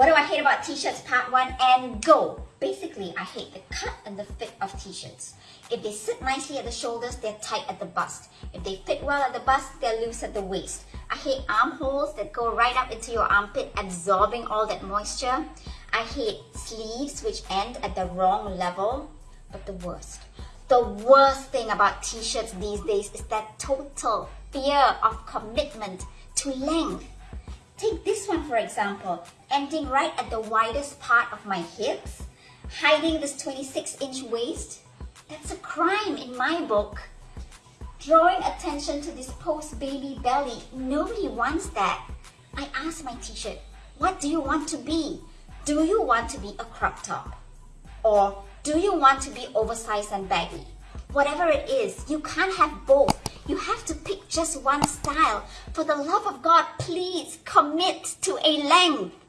What do I hate about t-shirts part one and go? Basically, I hate the cut and the fit of t-shirts. If they sit nicely at the shoulders, they're tight at the bust. If they fit well at the bust, they're loose at the waist. I hate armholes that go right up into your armpit, absorbing all that moisture. I hate sleeves which end at the wrong level. But the worst, the worst thing about t-shirts these days is that total fear of commitment to length. Take this for example, ending right at the widest part of my hips, hiding this 26 inch waist. That's a crime in my book. Drawing attention to this post-baby belly, nobody wants that. I asked my t-shirt, what do you want to be? Do you want to be a crop top? Or do you want to be oversized and baggy? Whatever it is, you can't have both. You have to pick just one style. For the love of God, please commit to a length.